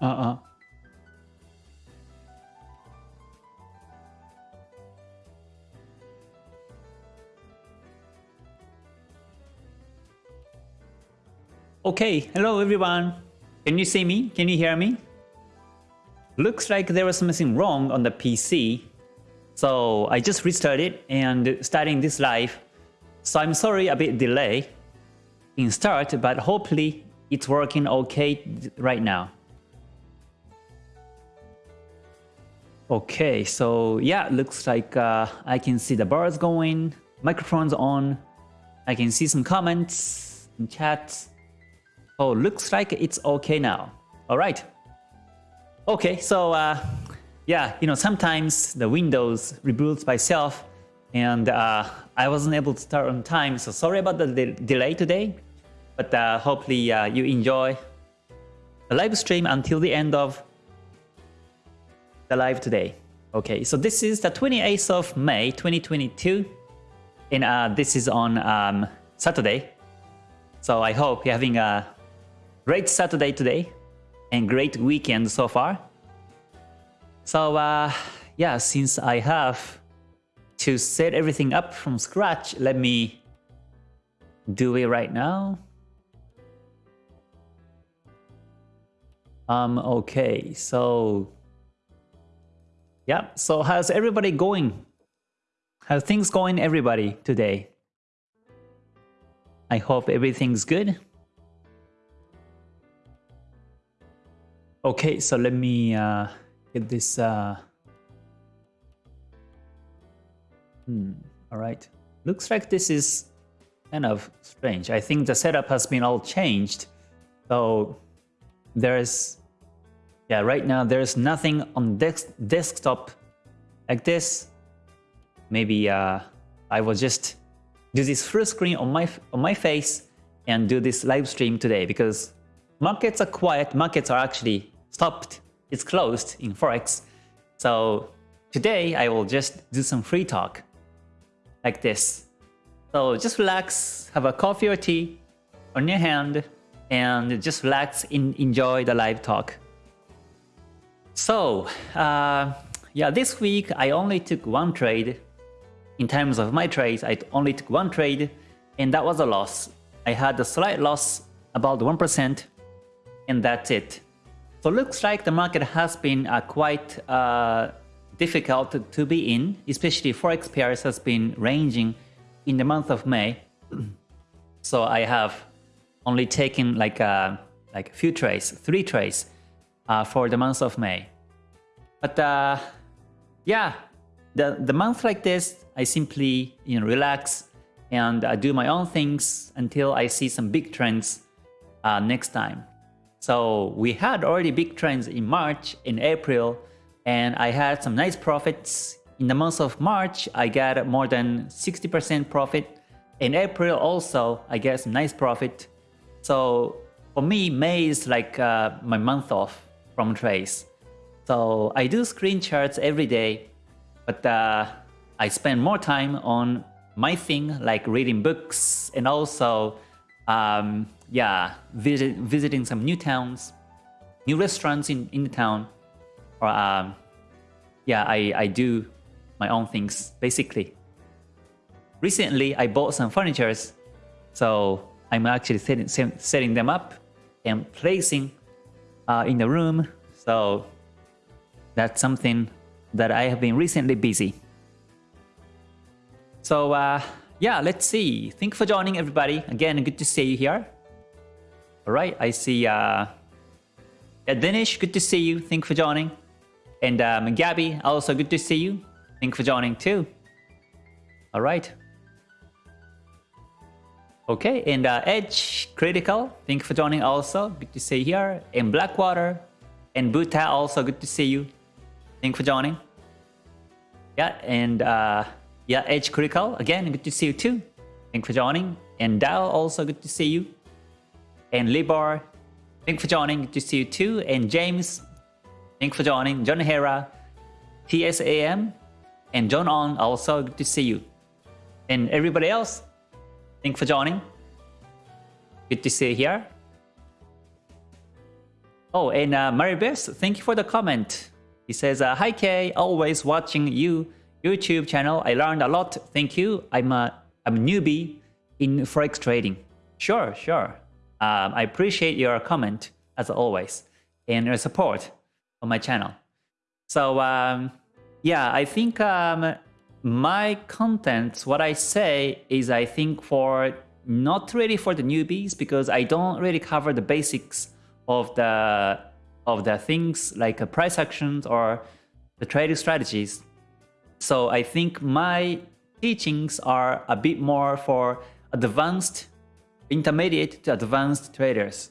Uh-uh. Okay, hello everyone. Can you see me? Can you hear me? Looks like there was something wrong on the PC. So I just restarted and starting this live. So I'm sorry a bit delay in start, but hopefully it's working okay right now. Okay, so yeah, looks like uh, I can see the bars going, microphones on, I can see some comments in chat. Oh, looks like it's okay now. All right. Okay, so uh, yeah, you know, sometimes the Windows reboots by itself and uh, I wasn't able to start on time. So sorry about the de delay today, but uh, hopefully uh, you enjoy the live stream until the end of the live today. Okay, so this is the 28th of May 2022 and uh, this is on um, Saturday. So I hope you're having a Great Saturday today and great weekend so far. So uh, yeah, since I have to set everything up from scratch, let me do it right now. Um, okay, so yeah, so how's everybody going? How's things going everybody today? I hope everything's good. Okay, so let me uh, get this. Uh... Hmm, all right. Looks like this is kind of strange. I think the setup has been all changed. So there's, yeah, right now there's nothing on desk desktop like this. Maybe uh, I will just do this full screen on my on my face and do this live stream today because markets are quiet. Markets are actually stopped. It's closed in Forex. So today I will just do some free talk like this. So just relax, have a coffee or tea on your hand and just relax and enjoy the live talk. So uh, yeah, this week I only took one trade. In terms of my trades, I only took one trade and that was a loss. I had a slight loss about 1% and that's it. So looks like the market has been uh, quite uh, difficult to, be in, especially forex pairs has been ranging in the month of May. so I have only taken like a, uh, like a few trades, three trades uh, for the month of May. But uh, yeah, the the month like this, I simply you know relax and uh, do my own things until I see some big trends next time. So we had already big trends in March, in April, and I had some nice profits. In the month of March, I got more than 60% profit. In April also, I get some nice profit. So for me, May is like uh, my month off from trades. So I do screen charts every day, but uh, I spend more time on my thing like reading books and also um, yeah, visit, visiting some new towns, new restaurants in, in the town, or um, yeah, I, I do my own things basically. Recently, I bought some furnitures, so I'm actually setting, setting them up and placing uh, in the room. So that's something that I have been recently busy. So uh, yeah, let's see. Thank you for joining everybody. Again, good to see you here. All right, I see uh, Danish, good to see you. Thank you for joining. And um, Gabby, also good to see you. Thank you for joining too. All right. Okay, and uh, Edge Critical, thank you for joining also. Good to see you here. And Blackwater and Buta also good to see you. Thank you for joining. Yeah, and uh, yeah, Edge Critical, again, good to see you too. Thank you for joining. And Dao, also good to see you. And Libor, thank you for joining, good to see you too. And James, thank you for joining. John Hera, TSAM, and John On, also good to see you. And everybody else, thank for joining. Good to see you here. Oh, and uh, Maribes, thank you for the comment. He says, uh, Hi Kay, always watching you YouTube channel. I learned a lot. Thank you. I'm a, I'm a newbie in Forex trading. Sure, sure. Um, I appreciate your comment as always and your support on my channel. So um, yeah, I think um, my content, what I say is I think for not really for the newbies because I don't really cover the basics of the of the things like uh, price actions or the trading strategies. So I think my teachings are a bit more for advanced, intermediate to advanced traders.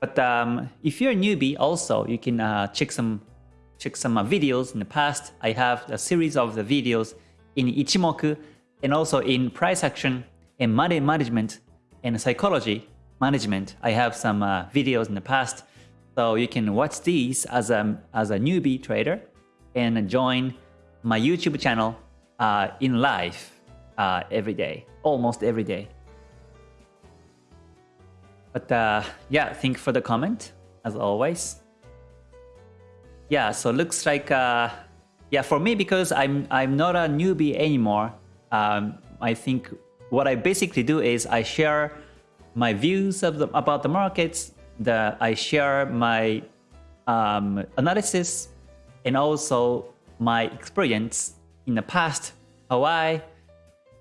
But um, if you're a newbie, also you can uh, check some check some uh, videos in the past. I have a series of the videos in Ichimoku and also in price action and money management and psychology management. I have some uh, videos in the past, so you can watch these as a as a newbie trader and join my YouTube channel uh, in live uh, every day, almost every day. But uh, yeah, thank you for the comment, as always. Yeah, so looks like, uh, yeah, for me, because I'm, I'm not a newbie anymore, um, I think what I basically do is I share my views of the, about the markets, the, I share my um, analysis, and also my experience in the past, how I,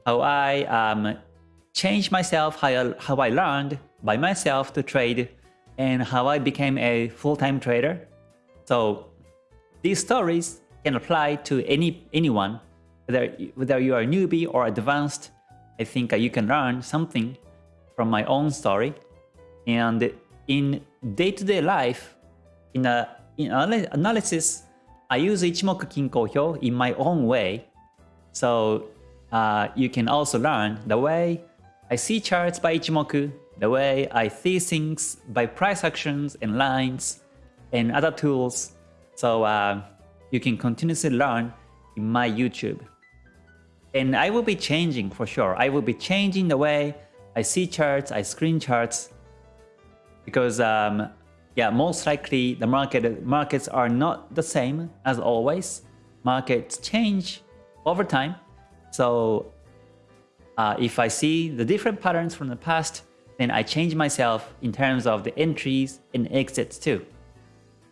how I um, changed myself, how I, how I learned by myself to trade, and how I became a full-time trader. So these stories can apply to any anyone, whether, whether you are a newbie or advanced. I think you can learn something from my own story. And in day-to-day -day life, in, a, in analysis, I use Ichimoku Kinko Hyo in my own way. So uh, you can also learn the way I see charts by Ichimoku, the way I see things by price actions and lines and other tools. So uh, you can continuously learn in my YouTube. And I will be changing for sure. I will be changing the way I see charts, I screen charts, because um, yeah, most likely the market markets are not the same as always. Markets change over time. So uh, if I see the different patterns from the past, then I change myself in terms of the entries and exits too.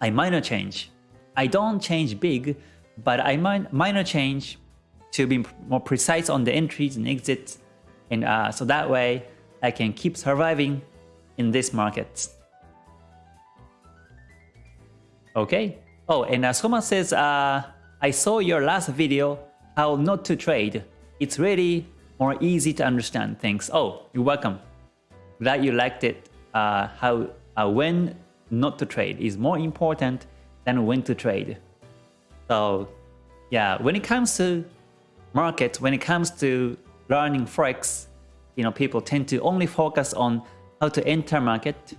I might not change. I don't change big, but I min minor change to be more precise on the entries and exits. And uh, so that way I can keep surviving in this market. Okay. Oh, and uh, Soma says, uh, I saw your last video, how not to trade. It's really more easy to understand things. Oh, you're welcome. Glad you liked it. Uh, how uh, when not to trade is more important than when to trade. So yeah, when it comes to market, when it comes to learning Forex, you know, people tend to only focus on how to enter market,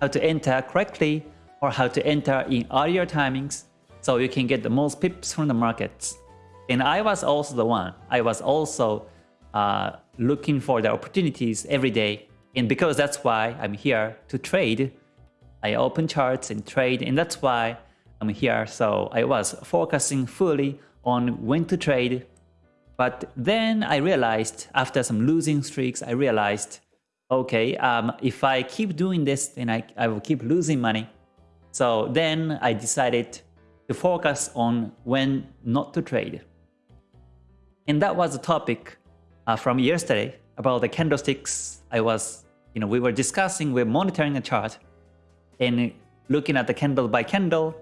how to enter correctly, or how to enter in earlier timings so you can get the most pips from the markets. And I was also the one. I was also uh, looking for the opportunities every day. And because that's why I'm here to trade, I open charts and trade. And that's why I'm here. So I was focusing fully on when to trade. But then I realized after some losing streaks, I realized, okay, um, if I keep doing this, then I, I will keep losing money. So then I decided to focus on when not to trade. And that was the topic uh, from yesterday about the candlesticks. I was, you know, we were discussing, we're monitoring the chart and looking at the candle by candle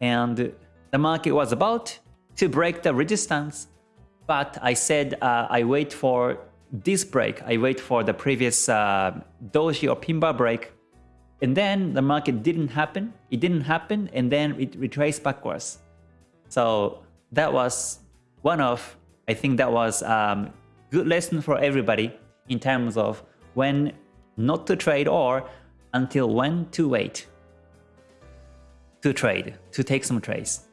and the market was about to break the resistance. But I said uh, I wait for this break. I wait for the previous uh, doji or pin bar break and then the market didn't happen. It didn't happen and then it retraced backwards. So that was one of, I think that was um, good lesson for everybody in terms of when not to trade or until when to wait to trade, to take some trades.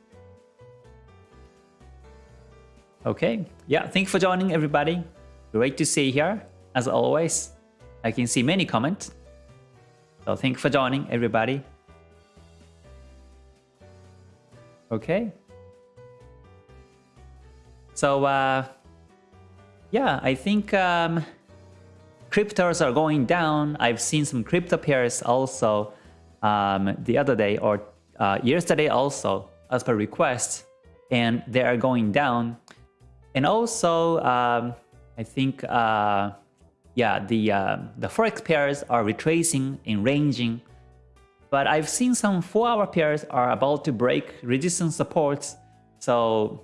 Okay, yeah, thank you for joining everybody. Great to see you here, as always. I can see many comments. So thank you for joining everybody. Okay. So uh, yeah, I think um, cryptos are going down. I've seen some crypto pairs also um, the other day or uh, yesterday also as per request, and they are going down. And also, um, I think, uh, yeah, the uh, the forex pairs are retracing and ranging. But I've seen some four-hour pairs are about to break resistance supports. So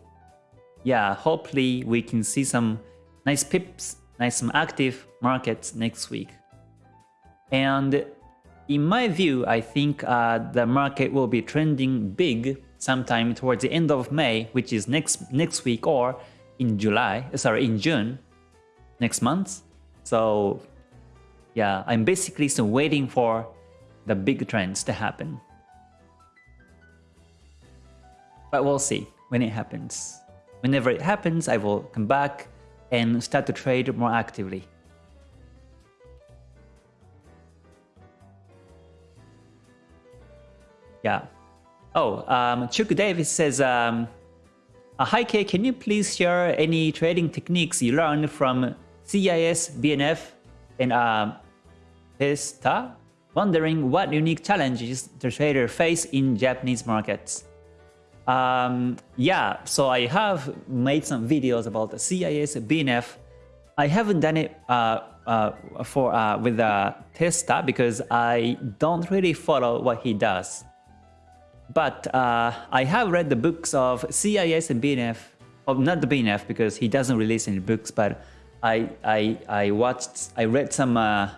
yeah, hopefully we can see some nice pips, nice some active markets next week. And in my view, I think uh, the market will be trending big sometime towards the end of May, which is next next week or in July, sorry, in June, next month. So yeah, I'm basically still waiting for the big trends to happen. But we'll see when it happens. Whenever it happens, I will come back and start to trade more actively. Yeah. Oh, um, Chuck Davis says, um, uh, Hi K, can you please share any trading techniques you learned from CIS, BNF, and uh, Testa? Wondering what unique challenges the trader face in Japanese markets. Um, yeah, so I have made some videos about CIS, BNF. I haven't done it uh, uh, for uh, with the Testa because I don't really follow what he does. But uh, I have read the books of CIS and BNF, or not the BNF because he doesn't release any books, but I I I watched, I read some uh,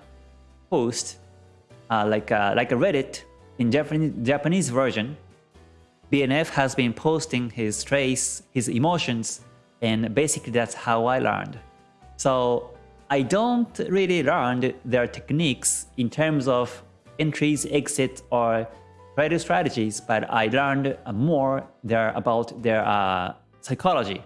posts uh, like uh, like a Reddit in Japanese Japanese version BNF has been posting his trace, his emotions, and basically that's how I learned. So I don't really learn their techniques in terms of entries, exits, or trader strategies, but I learned more there about their uh, psychology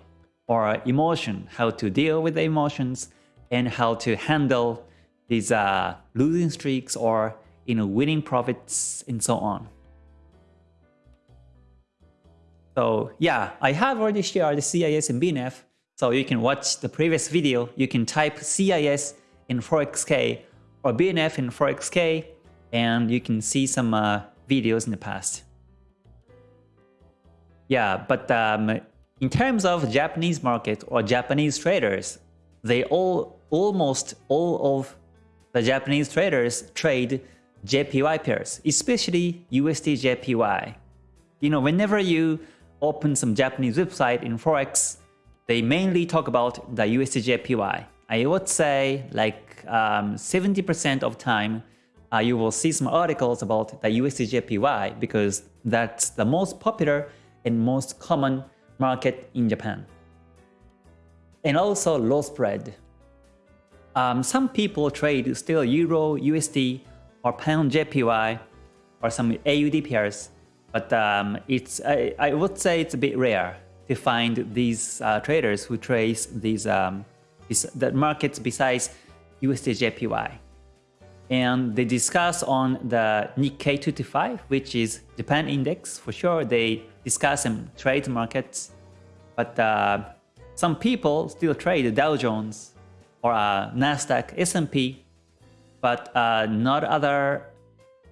or emotion, how to deal with the emotions and how to handle these uh, losing streaks or you know winning profits and so on. So yeah, I have already shared the CIS and BNF, so you can watch the previous video. You can type CIS in ForexK or BNF in ForexK, and you can see some uh, videos in the past. Yeah, but um, in terms of Japanese market or Japanese traders, they all almost all of the Japanese traders trade JPY pairs, especially USD JPY. You know, whenever you open some Japanese website in Forex, they mainly talk about the USDJPY. I would say like 70% um, of time uh, you will see some articles about the USDJPY because that's the most popular and most common market in Japan. And also low spread. Um, some people trade still Euro, USD, or Pound JPY, or some AUD pairs but um, it's I, I, would say it's a bit rare to find these uh, traders who trade these um, the markets besides USDJPY. And they discuss on the Nikkei 225, which is Japan index. For sure, they discuss and trade markets. But uh, some people still trade the Dow Jones or uh, Nasdaq, S&P, but uh, not other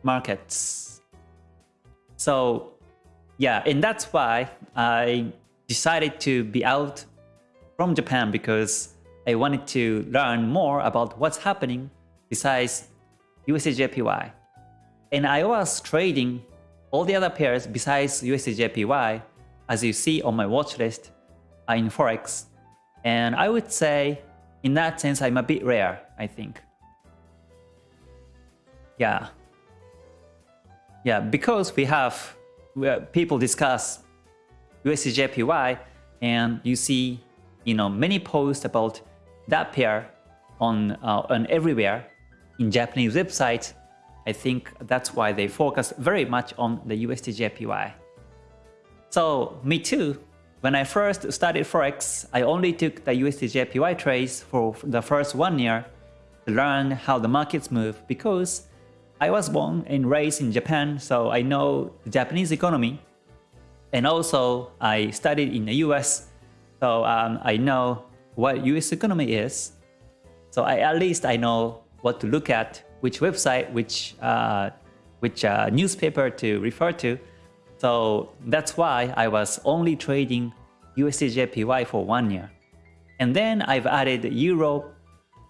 markets. So yeah, and that's why I decided to be out from Japan because I wanted to learn more about what's happening besides USDJPY. And I was trading all the other pairs besides USDJPY, as you see on my watch list uh, in Forex. And I would say, in that sense, I'm a bit rare, I think. Yeah, yeah, because we have people discuss USDJPY and you see, you know, many posts about that pair on, uh, on everywhere in Japanese websites. I think that's why they focus very much on the USDJPY. So me too, when I first started Forex, I only took the USDJPY trades for the first one year to learn how the markets move because I was born and raised in Japan, so I know the Japanese economy. And also, I studied in the US, so um, I know what US economy is. So I, at least I know what to look at, which website, which, uh, which uh, newspaper to refer to. So that's why I was only trading USDJPY for one year. And then I've added Euro.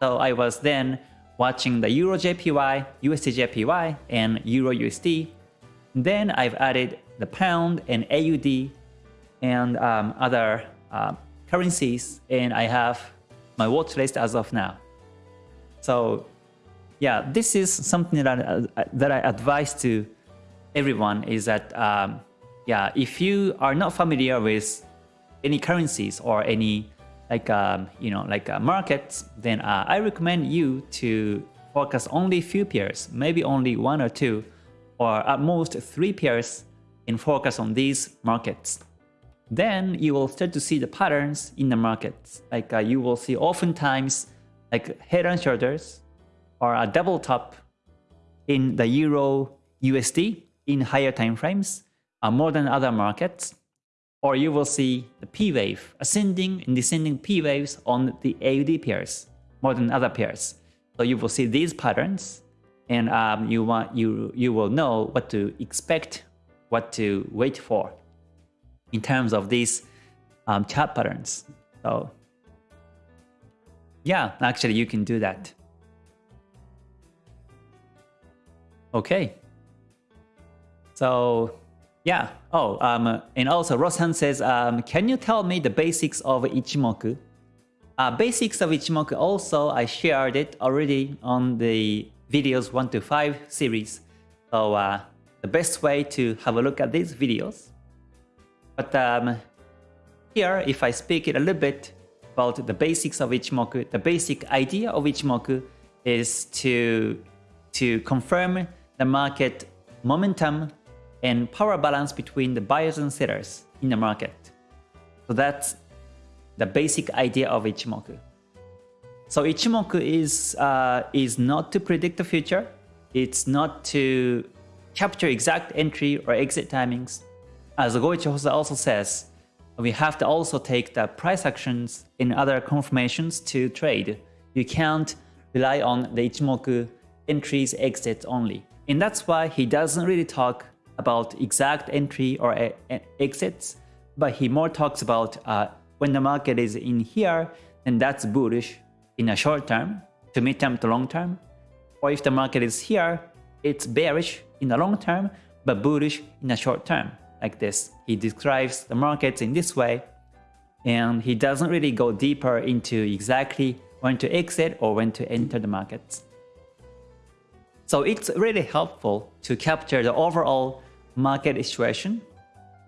So I was then watching the Euro JPY, USD and Euro USD. Then I've added the pound and AUD and um, other uh, currencies, and I have my watch list as of now. So yeah, this is something that I, that I advise to everyone is that um, yeah, if you are not familiar with any currencies or any like um, you know like uh, markets, then uh, I recommend you to focus only few pairs, maybe only one or two, or at most three pairs, and focus on these markets. Then you will start to see the patterns in the markets. Like uh, you will see oftentimes like head and shoulders or a double top in the Euro USD in higher time frames uh, more than other markets or you will see the P wave, ascending and descending P waves on the AUD pairs more than other pairs. So you will see these patterns and um, you, want, you, you will know what to expect, what to wait for in terms of these um, chart patterns. So yeah, actually you can do that. Okay. So yeah. Oh, um, and also Rosan says, um, can you tell me the basics of Ichimoku? Uh, basics of Ichimoku also, I shared it already on the videos 1 to 5 series. So uh, the best way to have a look at these videos. But um, here, if I speak it a little bit about the basics of Ichimoku, the basic idea of Ichimoku is to, to confirm the market momentum and power balance between the buyers and sellers in the market. So that's the basic idea of Ichimoku. So Ichimoku is, uh, is not to predict the future. It's not to capture exact entry or exit timings. As Goichi Hosoda also says, we have to also take the price actions in other confirmations to trade. You can't rely on the Ichimoku entries, exits only. And that's why he doesn't really talk about exact entry or exits, but he more talks about uh, when the market is in here, then that's bullish in a short term, to mid-term to long term. Or if the market is here, it's bearish in the long term, but bullish in the short term, like this. He describes the markets in this way, and he doesn't really go deeper into exactly when to exit or when to enter the markets. So it's really helpful to capture the overall market situation.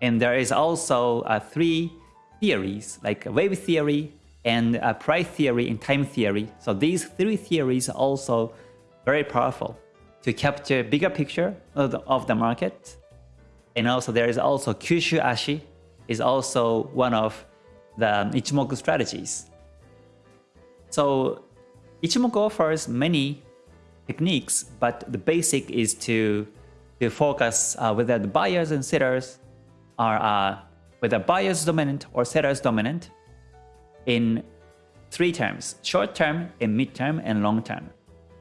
And there is also uh, three theories like wave theory and uh, price theory and time theory. So these three theories are also very powerful to capture bigger picture of the, of the market. And also there is also Kyushu Ashi is also one of the Ichimoku strategies. So Ichimoku offers many techniques, but the basic is to, to focus uh, whether the buyers and sellers are uh, whether buyers dominant or sellers dominant in three terms, short term, in mid term, and long term.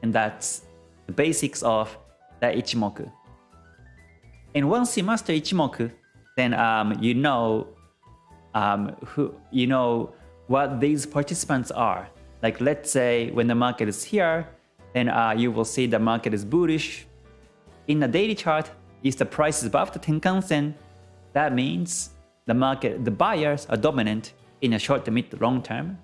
And that's the basics of the Ichimoku. And once you master Ichimoku, then um, you know um, who you know what these participants are. Like let's say when the market is here, then uh, you will see the market is bullish. In the daily chart, if the price is above the Tenkan-sen, that means the market, the buyers are dominant in a short to mid to long term.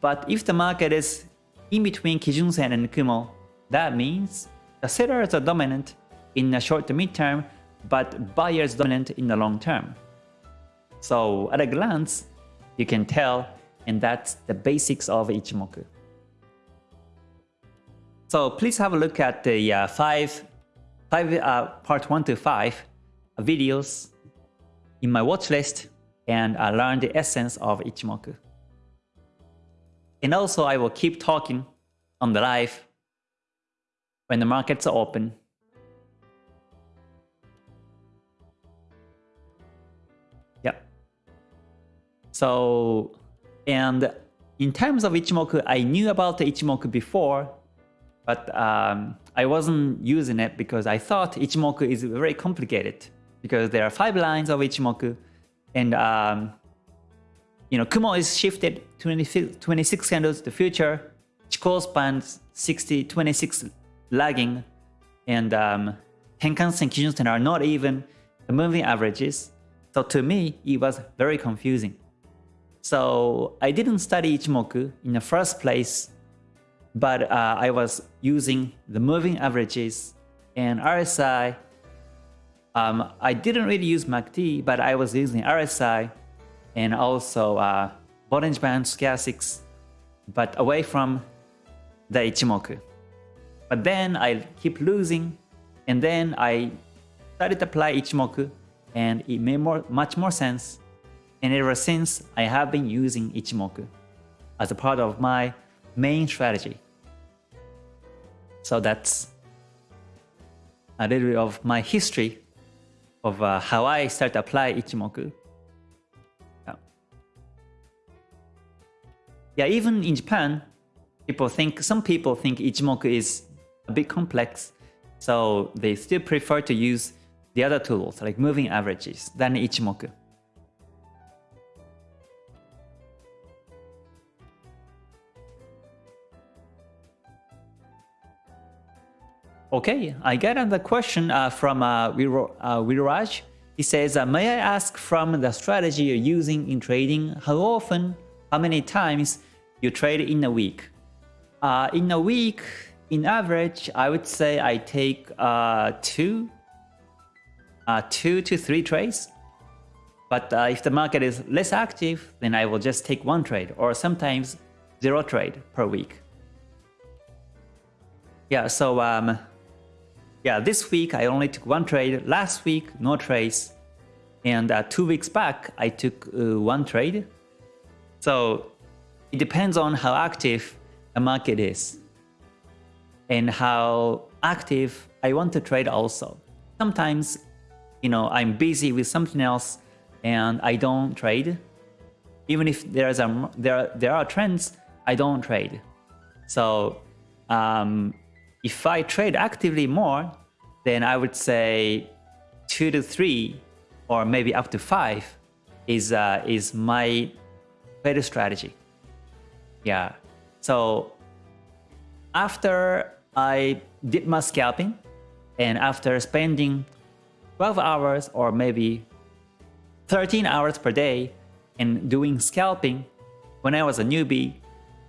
But if the market is in between Kijun-sen and Kumo, that means the sellers are dominant in the short to mid term, but buyers dominant in the long term. So at a glance, you can tell, and that's the basics of Ichimoku. So please have a look at the uh, five, five uh, part one to five videos in my watch list and uh, learn the essence of Ichimoku. And also I will keep talking on the live when the markets are open Yep. So, and in terms of Ichimoku, I knew about Ichimoku before, but um, I wasn't using it because I thought Ichimoku is very complicated because there are five lines of Ichimoku and um, you know, Kumo is shifted 26, 26 candles to the future, Chikou spans 60, 26 lagging, and um, Tenkan-sen, Kijun-sen are not even the moving averages. So to me, it was very confusing. So I didn't study Ichimoku in the first place, but uh, I was using the moving averages and RSI. Um, I didn't really use MACD, but I was using RSI and also uh, Bollinger Band Stochastics, but away from the Ichimoku. But then I keep losing, and then I started to apply Ichimoku, and it made more, much more sense. And ever since, I have been using Ichimoku as a part of my main strategy. So that's a little bit of my history of uh, how I start to apply Ichimoku. Yeah, even in Japan, people think some people think Ichimoku is a bit complex, so they still prefer to use the other tools like moving averages than Ichimoku. Okay, I get another question uh, from uh, Viraj. Uh, he says, uh, may I ask from the strategy you're using in trading, how often, how many times you trade in a week? Uh, in a week, in average, I would say I take uh, two, uh, two to three trades. But uh, if the market is less active, then I will just take one trade or sometimes zero trade per week. Yeah, so um, yeah, this week I only took one trade. Last week, no trades. And uh, two weeks back, I took uh, one trade. So it depends on how active the market is and how active I want to trade also. Sometimes, you know, I'm busy with something else and I don't trade. Even if there's a there there are trends, I don't trade. So um, if I trade actively more, then I would say two to three or maybe up to five is uh, is my better strategy. Yeah. So after I did my scalping and after spending 12 hours or maybe 13 hours per day in doing scalping when I was a newbie,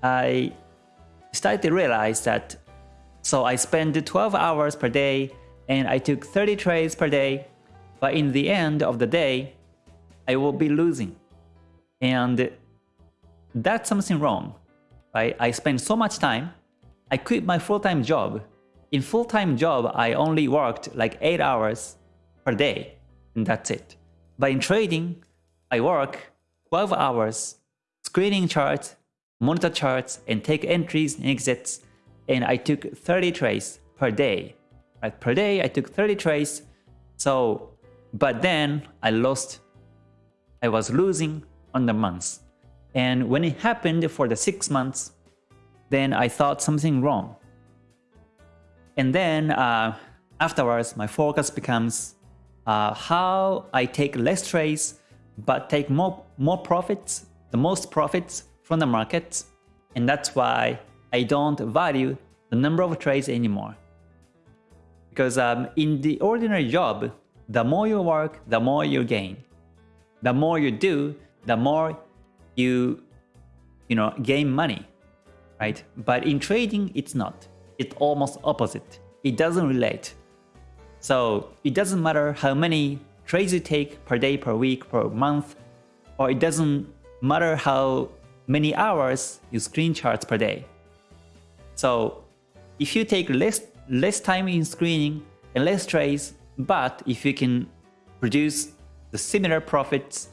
I started to realize that so I spent 12 hours per day and I took 30 trades per day, but in the end of the day, I will be losing. And that's something wrong right? I spent so much time. I quit my full-time job. In full-time job, I only worked like 8 hours per day, and that's it. But in trading, I work 12 hours, screening charts, monitor charts, and take entries and exits, and I took 30 trades per day. Right? Per day, I took 30 trades, so, but then I lost, I was losing on the months. And when it happened for the six months, then I thought something wrong. And then uh, afterwards, my focus becomes uh, how I take less trades, but take more, more profits, the most profits from the markets. And that's why I don't value the number of trades anymore. Because um, in the ordinary job, the more you work, the more you gain. The more you do, the more you, you know, gain money, right? But in trading, it's not. It's almost opposite. It doesn't relate. So it doesn't matter how many trades you take per day, per week, per month, or it doesn't matter how many hours you screen charts per day. So if you take less, less time in screening and less trades, but if you can produce the similar profits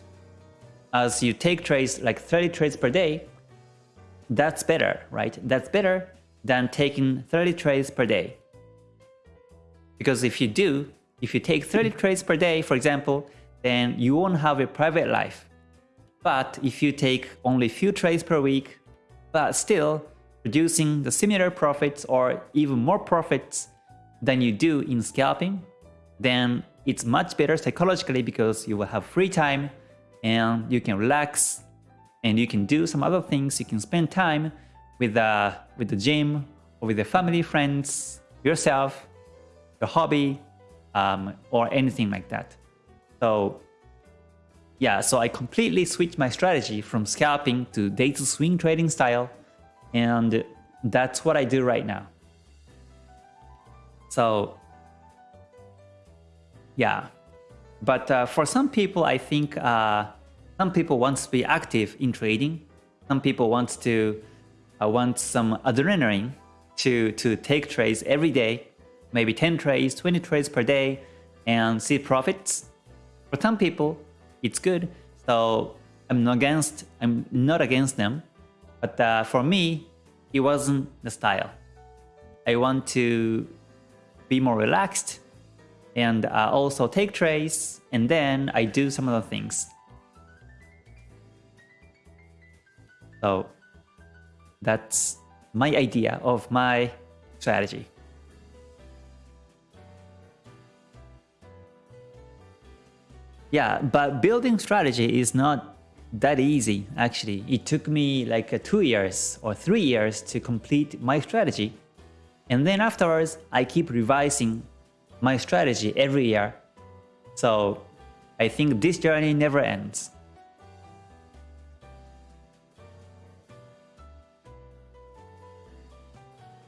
as you take trades like 30 trades per day, that's better, right? That's better than taking 30 trades per day. Because if you do, if you take 30 trades per day, for example, then you won't have a private life. But if you take only few trades per week, but still producing the similar profits or even more profits than you do in scalping, then it's much better psychologically because you will have free time and you can relax and you can do some other things. You can spend time with the, with the gym or with the family, friends, yourself, your hobby, um, or anything like that. So yeah, so I completely switched my strategy from scalping to day to swing trading style. And that's what I do right now. So yeah, but uh, for some people, I think uh, some people want to be active in trading. Some people want to uh, want some adrenaline to to take trades every day, maybe 10 trades, 20 trades per day, and see profits. For some people, it's good. So I'm not against I'm not against them, but uh, for me, it wasn't the style. I want to be more relaxed and uh, also take trades, and then I do some other things. So that's my idea of my strategy. Yeah, but building strategy is not that easy actually. It took me like uh, two years or three years to complete my strategy. And then afterwards, I keep revising my strategy every year. So I think this journey never ends.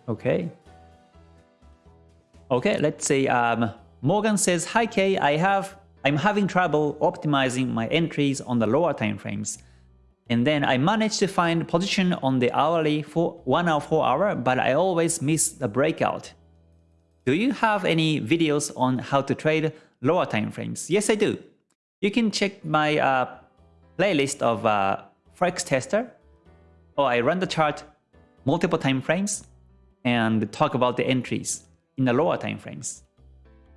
Okay. Okay, let's say um, Morgan says, Hi Kay, I have, I'm having trouble optimizing my entries on the lower time frames. And then I managed to find position on the hourly for 1 hour 4 hour, but I always miss the breakout. Do you have any videos on how to trade lower time frames? Yes, I do. You can check my uh, playlist of uh, Forex Tester. Oh, I run the chart multiple time frames and talk about the entries in the lower time frames.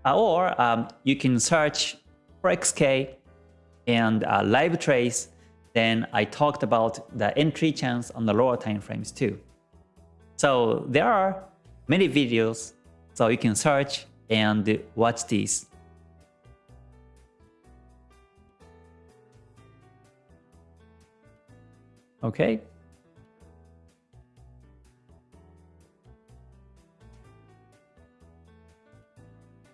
Uh, or um, you can search ForexK and uh, live trace. Then I talked about the entry chance on the lower time frames too. So there are many videos so you can search and watch these. Okay.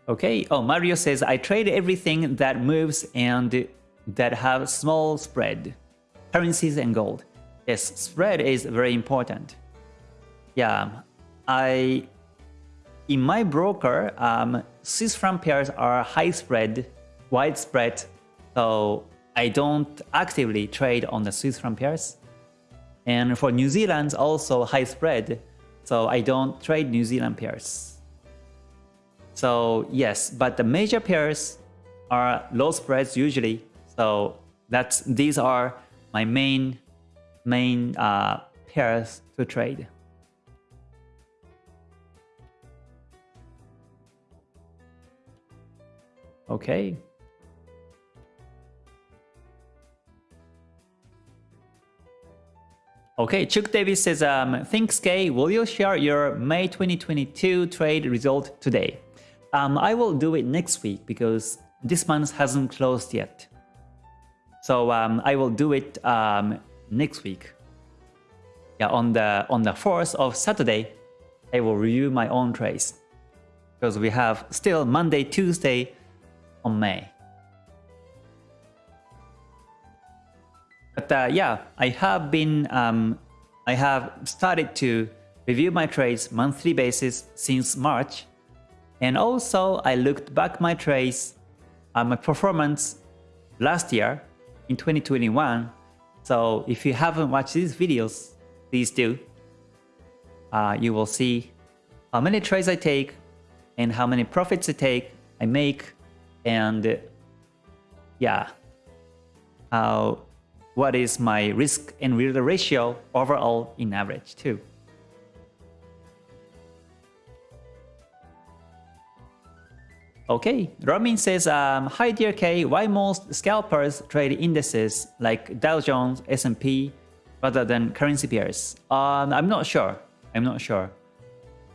Okay, oh, Mario says, I trade everything that moves and that have small spread. Currencies and gold. Yes, spread is very important. Yeah, I in my broker, um, Swiss franc pairs are high spread, wide spread, so I don't actively trade on the Swiss franc pairs. And for New Zealand, also high spread, so I don't trade New Zealand pairs. So yes, but the major pairs are low spreads usually, so that's these are my main main uh, pairs to trade. Okay. Okay, Chuck Davis says, um, thanks Kay, will you share your May 2022 trade result today? Um, I will do it next week because this month hasn't closed yet. So um, I will do it um, next week. Yeah, on the on the 4th of Saturday, I will review my own trades because we have still Monday, Tuesday, on May. But uh, yeah, I have been, um, I have started to review my trades monthly basis since March. And also I looked back my trades, uh, my performance last year in 2021. So if you haven't watched these videos, please do. Uh, you will see how many trades I take and how many profits I take, I make and yeah, uh, what is my risk and reward ratio overall in average too. Okay, Ramin says, um, Hi dear K, why most scalpers trade indices like Dow Jones, S&P rather than currency pairs? Um, I'm not sure. I'm not sure.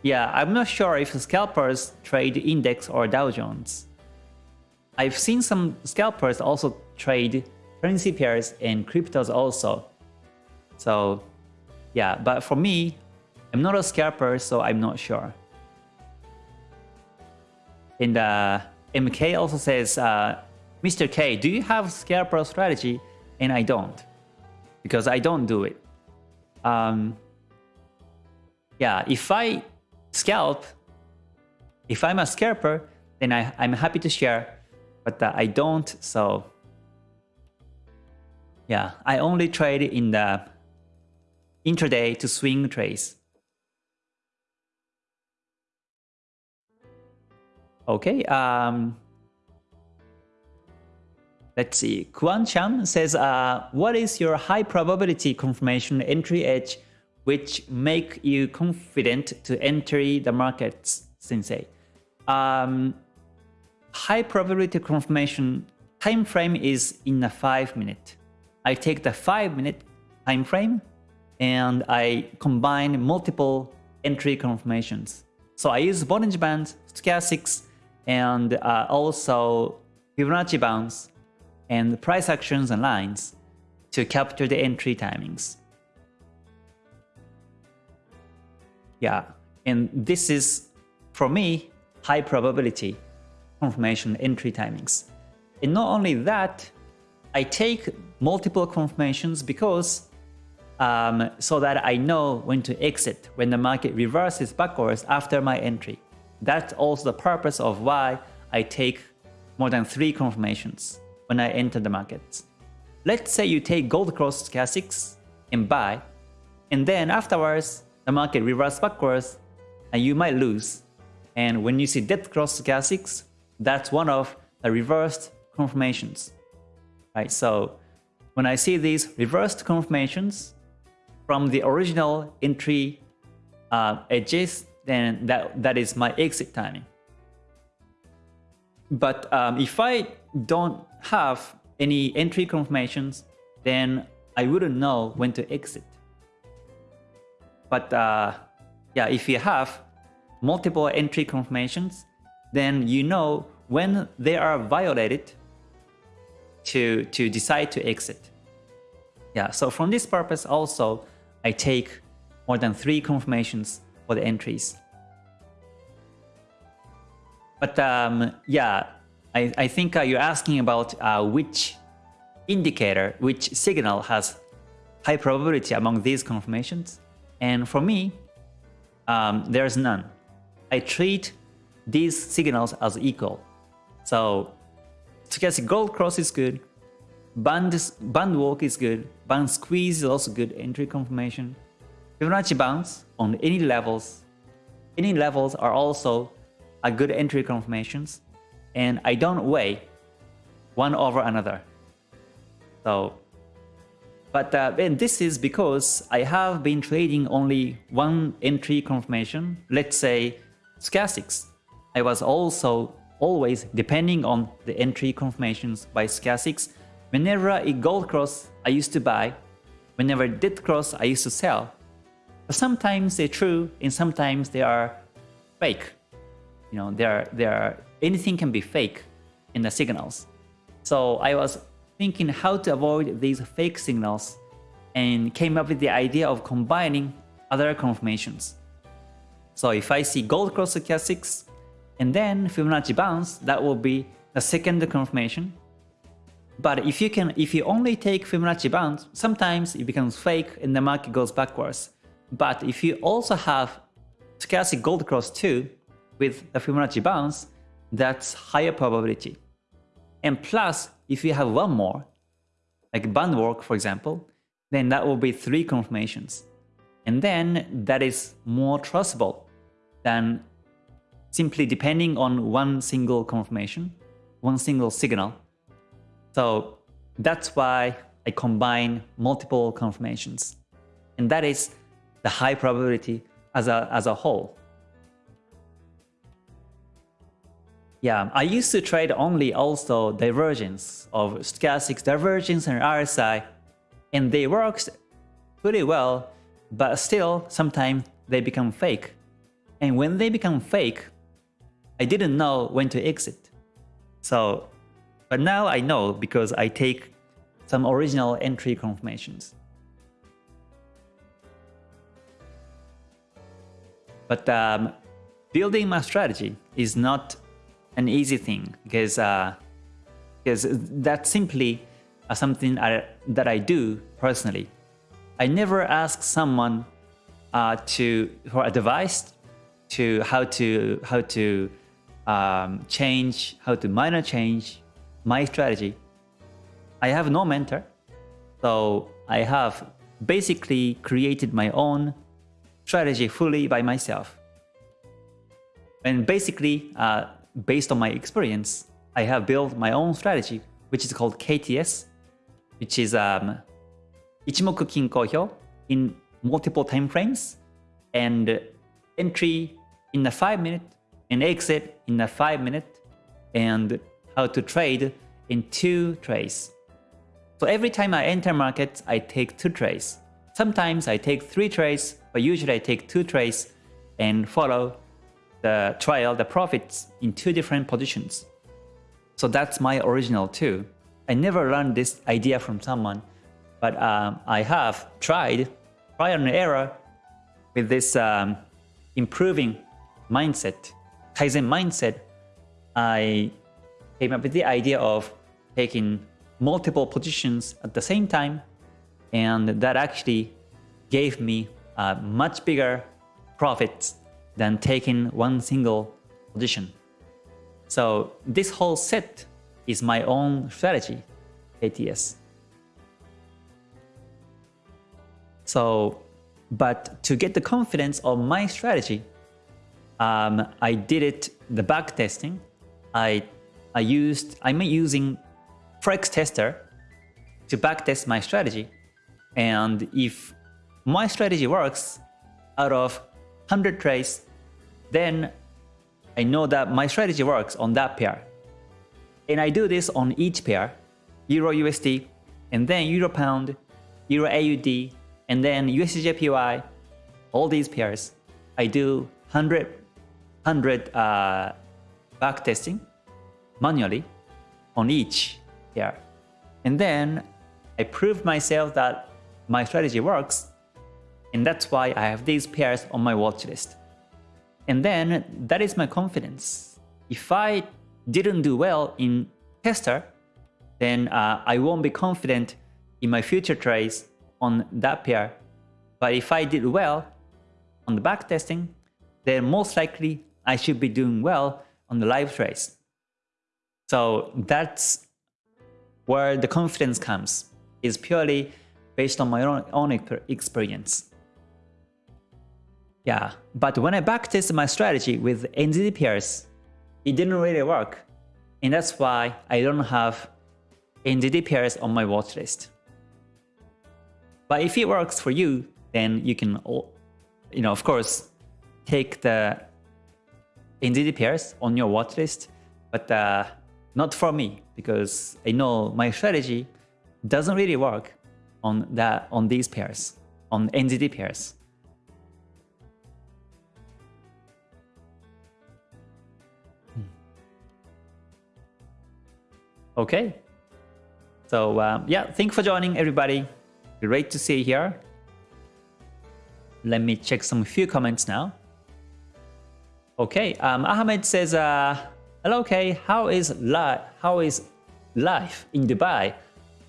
Yeah, I'm not sure if scalpers trade index or Dow Jones. I've seen some scalpers also trade currency pairs and cryptos also. So yeah, but for me, I'm not a scalper, so I'm not sure. And uh, MK also says, uh, Mr. K, do you have scalper strategy? And I don't, because I don't do it. Um, yeah, if I scalp, if I'm a scalper, then I, I'm happy to share, but uh, I don't, so yeah, I only trade in the intraday to swing trades. Okay, um, let's see. Kuan Chan says, uh, what is your high probability confirmation entry edge which make you confident to enter the markets, Sensei? Um, high probability confirmation time frame is in a 5 minute. I take the 5 minute time frame and I combine multiple entry confirmations. So I use Bollinger Band, Stochastics, and uh, also Fibonacci bounce and price actions and lines to capture the entry timings. Yeah, and this is, for me, high probability confirmation entry timings. And not only that, I take multiple confirmations because um, so that I know when to exit when the market reverses backwards after my entry. That's also the purpose of why I take more than three confirmations when I enter the markets. Let's say you take gold cross stochastics and buy, and then afterwards the market reverses backwards and you might lose. And when you see death cross stochastics, that's one of the reversed confirmations. Right, so when I see these reversed confirmations, from the original entry uh, edges, then that, that is my exit timing. But um, if I don't have any entry confirmations, then I wouldn't know when to exit. But uh, yeah, if you have multiple entry confirmations, then you know when they are violated to, to decide to exit. Yeah, so from this purpose also, I take more than three confirmations for the entries. But um, yeah, I, I think uh, you're asking about uh, which indicator, which signal has high probability among these confirmations. And for me, um, there's none. I treat these signals as equal. So stochastic gold cross is good, Band, band walk is good. Band squeeze is also good entry confirmation. Fibonacci bounce on any levels. Any levels are also a good entry confirmations. And I don't weigh one over another. So, but uh, and this is because I have been trading only one entry confirmation. Let's say stochastics. I was also always depending on the entry confirmations by stochastics Whenever a gold cross I used to buy, whenever did cross I used to sell. But sometimes they're true and sometimes they are fake. You know, they are, they are, anything can be fake in the signals. So I was thinking how to avoid these fake signals and came up with the idea of combining other confirmations. So if I see gold cross stochastics and then Fibonacci bounce, that will be the second confirmation. But if you can, if you only take Fibonacci bounce, sometimes it becomes fake and the market goes backwards. But if you also have stochastic gold cross too, with the Fibonacci bounce, that's higher probability. And plus, if you have one more, like band walk for example, then that will be three confirmations. And then that is more trustable than simply depending on one single confirmation, one single signal so that's why I combine multiple confirmations. And that is the high probability as a, as a whole. Yeah, I used to trade only also divergence of stochastic divergence and RSI, and they worked pretty well, but still sometimes they become fake. And when they become fake, I didn't know when to exit. So, but now I know because I take some original entry confirmations. But um, building my strategy is not an easy thing because uh, because that's simply uh, something I, that I do personally. I never ask someone uh, to for advice to how to how to um, change how to minor change my strategy. I have no mentor, so I have basically created my own strategy fully by myself. And basically, uh, based on my experience, I have built my own strategy, which is called KTS, which is um, Ichimoku Kinko Hyo in multiple time frames and entry in a 5 minute and exit in a 5 minute and how to trade in 2 trades. So every time I enter markets, I take 2 trades. Sometimes I take 3 trades, but usually I take 2 trades and follow the trial, the profits in two different positions. So that's my original too. I never learned this idea from someone, but um, I have tried trial and error with this um, improving mindset, Kaizen mindset. I came up with the idea of taking multiple positions at the same time, and that actually gave me much bigger profits than taking one single position. So this whole set is my own strategy, ATS. So, but to get the confidence of my strategy, um, I did it the back testing. I I used I'm using Forex Tester to backtest my strategy, and if my strategy works out of 100 trades, then I know that my strategy works on that pair. And I do this on each pair, Euro USD, and then Euro Pound, Euro AUD, and then USDJPY, all these pairs. I do 100, 100 uh, back testing manually on each pair. And then I prove myself that my strategy works and that's why I have these pairs on my watch list. And then that is my confidence. If I didn't do well in tester, then uh, I won't be confident in my future trades on that pair. But if I did well on the back testing, then most likely I should be doing well on the live trades. So that's where the confidence comes, is purely based on my own, own experience. Yeah, but when I backtested my strategy with NZD pairs, it didn't really work. And that's why I don't have NZD pairs on my watch list. But if it works for you, then you can, you know, of course, take the NZD pairs on your watch list, but uh, not for me because I know my strategy doesn't really work on that on these pairs, on NZD pairs. Okay. So um, yeah, thank you for joining everybody. Great to see you here. Let me check some few comments now. Okay, um, Ahmed says, uh, hello Kay, how is, li how is life in Dubai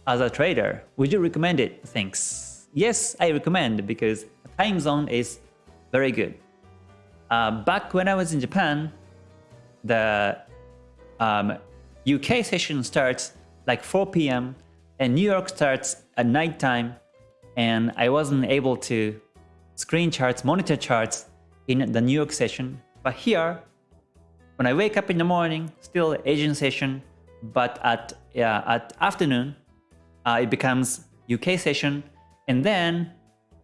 as a trader? Would you recommend it? Thanks. Yes, I recommend because the time zone is very good. Uh, back when I was in Japan, the um, UK session starts like 4 p.m. and New York starts at night time and I wasn't able to screen charts, monitor charts in the New York session. But here, when I wake up in the morning, still Asian session, but at, uh, at afternoon, uh, it becomes UK session, and then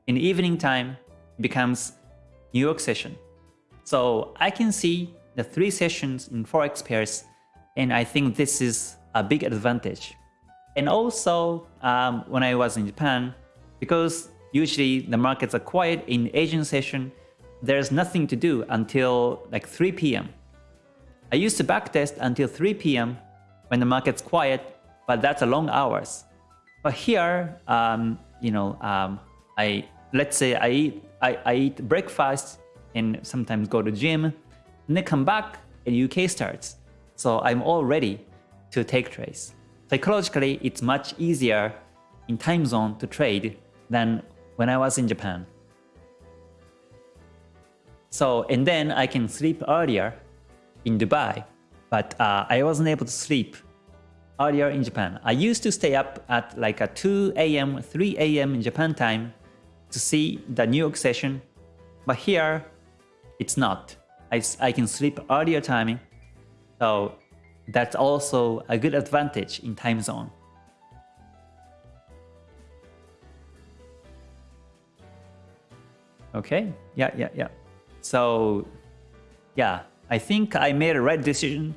in evening time, it becomes New York session. So I can see the three sessions in Forex pairs, and I think this is a big advantage. And also, um, when I was in Japan, because usually the markets are quiet in Asian session, there's nothing to do until like 3 p.m. I used to backtest until 3 p.m. when the market's quiet, but that's a long hours. But here, um, you know, um, I let's say I eat I, I eat breakfast and sometimes go to gym, and then come back and UK starts. So I'm all ready to take trades. Psychologically, it's much easier in time zone to trade than when I was in Japan. So, and then I can sleep earlier in Dubai, but uh, I wasn't able to sleep earlier in Japan. I used to stay up at like a 2 a.m., 3 a.m. in Japan time to see the New York session, but here it's not. I, I can sleep earlier timing, so that's also a good advantage in time zone. Okay, yeah, yeah, yeah. So, yeah, I think I made a right decision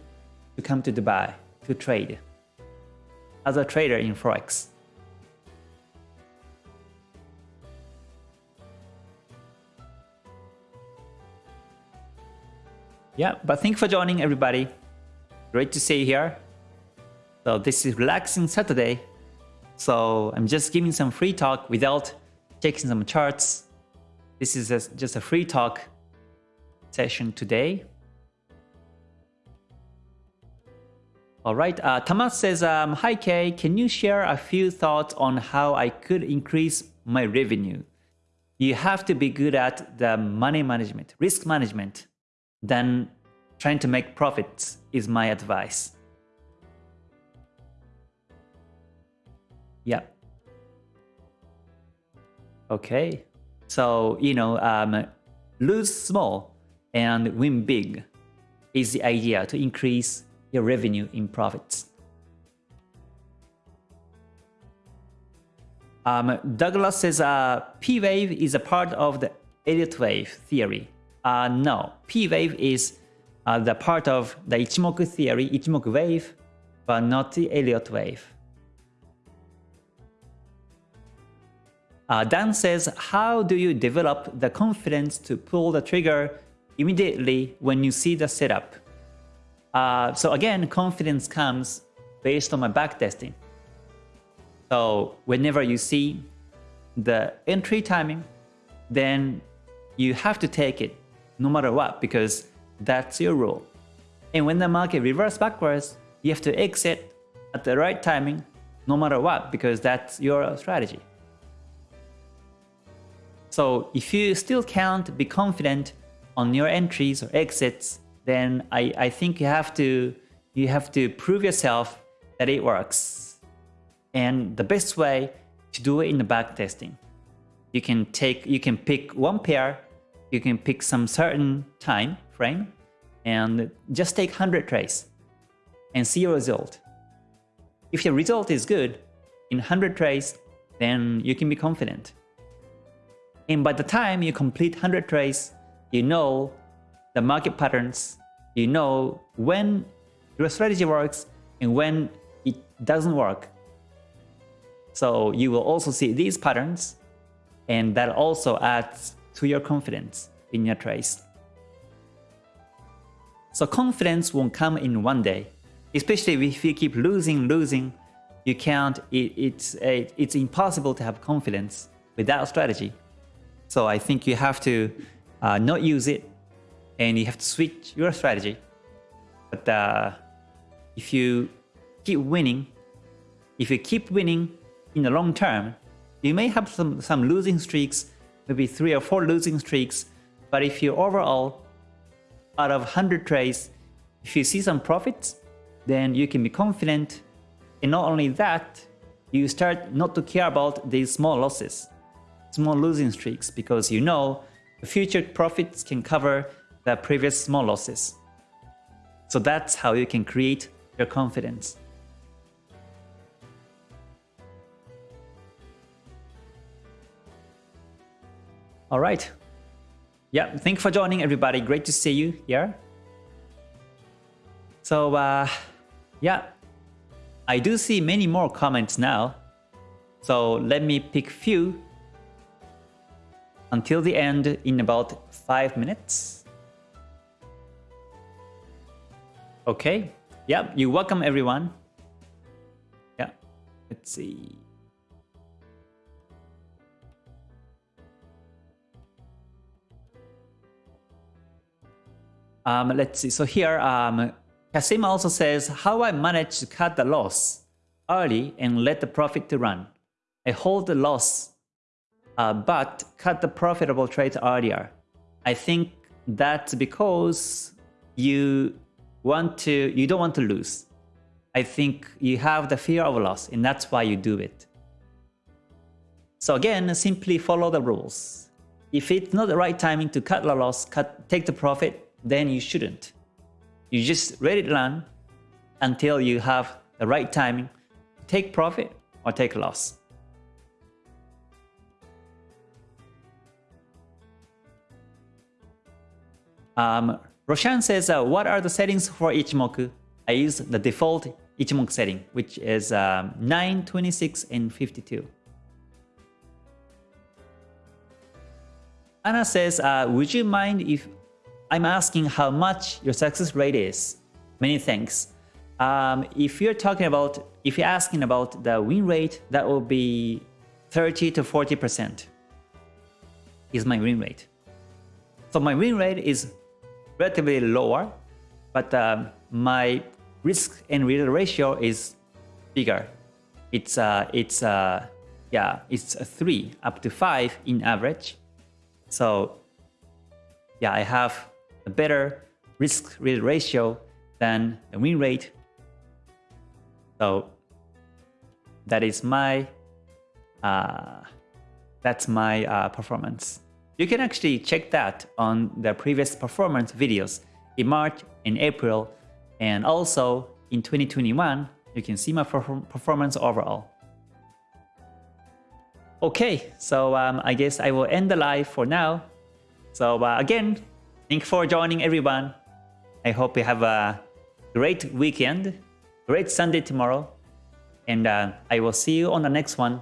to come to Dubai to trade as a trader in Forex. Yeah, but thank you for joining everybody. Great to see you here. So this is relaxing Saturday. So I'm just giving some free talk without checking some charts. This is a, just a free talk session today. All right, uh, Tamas says, um, Hi Kay, can you share a few thoughts on how I could increase my revenue? You have to be good at the money management, risk management, then trying to make profits is my advice. Yeah. Okay. So, you know, um, lose small and win big is the idea to increase your revenue in profits. Um, Douglas says uh, P-wave is a part of the Elliott wave theory. Uh, no, P-wave is uh, the part of the Ichimoku theory, Ichimoku wave, but not the Elliott wave. Uh, Dan says, how do you develop the confidence to pull the trigger immediately when you see the setup? Uh, so again, confidence comes based on my backtesting. So whenever you see the entry timing, then you have to take it no matter what because that's your rule. And when the market reverses backwards, you have to exit at the right timing no matter what because that's your strategy. So if you still can't be confident on your entries or exits, then I, I think you have to you have to prove yourself that it works. And the best way to do it in the back testing. You can take you can pick one pair, you can pick some certain time frame and just take 100 trades and see your result. If your result is good in 100 trades, then you can be confident. And by the time you complete 100 trades, you know the market patterns, you know when your strategy works and when it doesn't work. So you will also see these patterns and that also adds to your confidence in your trades. So confidence won't come in one day, especially if you keep losing, losing, you can't, it, it's, it, it's impossible to have confidence without strategy. So I think you have to uh, not use it and you have to switch your strategy. But uh, if you keep winning, if you keep winning in the long term, you may have some, some losing streaks, maybe three or four losing streaks, but if you overall, out of 100 trades, if you see some profits, then you can be confident. And not only that, you start not to care about these small losses, small losing streaks, because you know the future profits can cover the previous small losses. So that's how you can create your confidence. All right. Yeah, thank you for joining everybody. Great to see you here. So uh, yeah, I do see many more comments now. So let me pick few until the end in about 5 minutes. Okay, yeah, you welcome everyone. Yeah, let's see. Um, let's see, so here, um, Kasim also says, how I managed to cut the loss early and let the profit to run. I hold the loss, uh, but cut the profitable trade earlier. I think that's because you want to, you don't want to lose. I think you have the fear of loss and that's why you do it. So again, simply follow the rules. If it's not the right timing to cut the loss, cut, take the profit, then you shouldn't. You just let it run until you have the right timing to take profit or take loss. Um, Roshan says, uh, what are the settings for Ichimoku? I use the default Ichimoku setting, which is um, 9, 26, and 52. Anna says, uh, would you mind if I'm asking how much your success rate is? Many thanks. Um, if you're talking about, if you're asking about the win rate, that will be 30 to 40% is my win rate. So my win rate is relatively lower, but um, my risk and reward ratio is bigger. It's uh, it's uh, yeah, it's a three up to five in average. So yeah, I have a better risk reward ratio than the win rate. So that is my uh, that's my uh, performance. You can actually check that on the previous performance videos in March and April and also in 2021 you can see my performance overall. Okay, so um, I guess I will end the live for now. So uh, again, thank you for joining everyone. I hope you have a great weekend, great Sunday tomorrow, and uh, I will see you on the next one.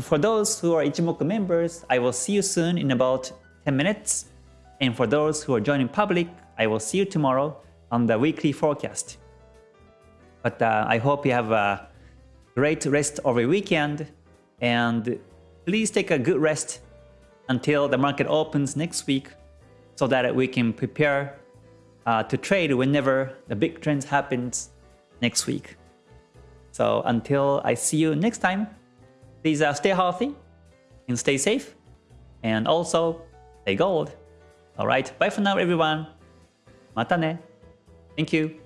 For those who are Ichimoku members, I will see you soon in about 10 minutes. And for those who are joining public, I will see you tomorrow on the weekly forecast. But uh, I hope you have a great rest of your weekend and please take a good rest until the market opens next week so that we can prepare uh, to trade whenever the big trends happens next week. So until I see you next time, Please uh, stay healthy and stay safe. And also, stay gold. Alright, bye for now everyone. Mata ne. Thank you.